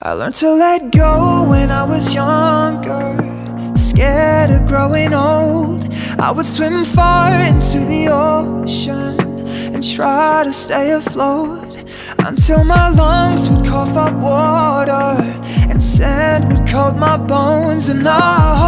I learned to let go when I was younger Scared of growing old. I would swim far into the ocean And try to stay afloat Until my lungs would cough up water And sand would coat my bones. And I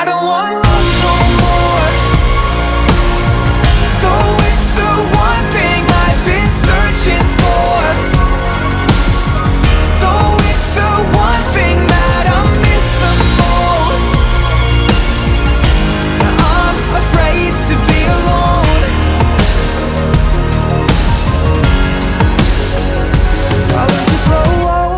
I don't want love no more. Though it's the one thing I've been searching for. Though it's the one thing that I miss the most. I'm afraid to be alone. I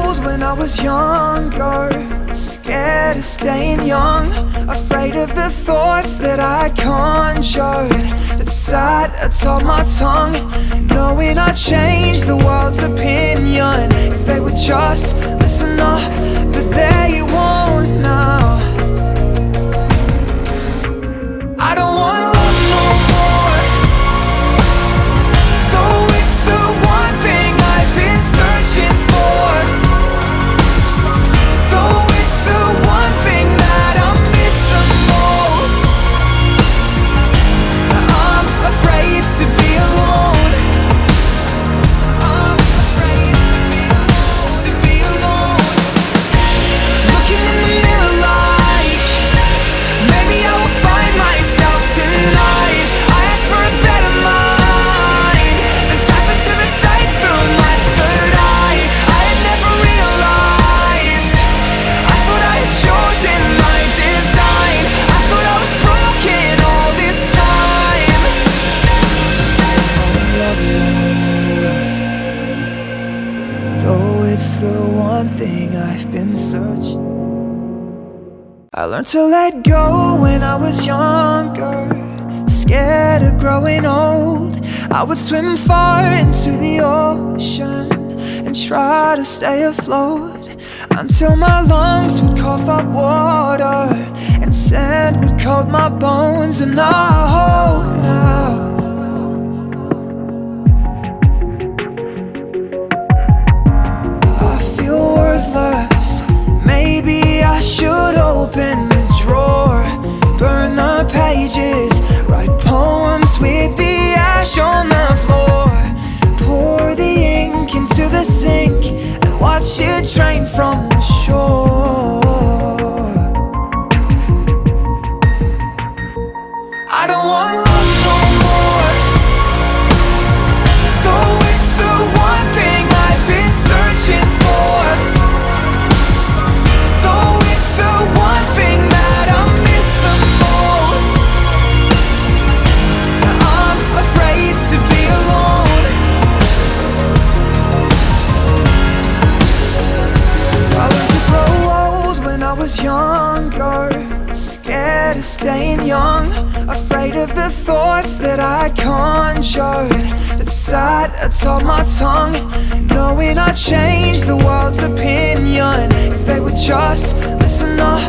old when I was younger Scared of staying young Afraid of the thoughts that I conjured. That sat atop my tongue Knowing I'd change the world's opinion. If they would just I've been searching. I learned to let go when I was younger. Scared of growing old. I would swim far into the ocean And try to stay afloat Until my lungs would cough up water And sand would coat my bones And I hope pages Of staying young Afraid of the thoughts that I conjured. That sat atop my tongue Knowing I'd change the world's opinion. If they would just listen up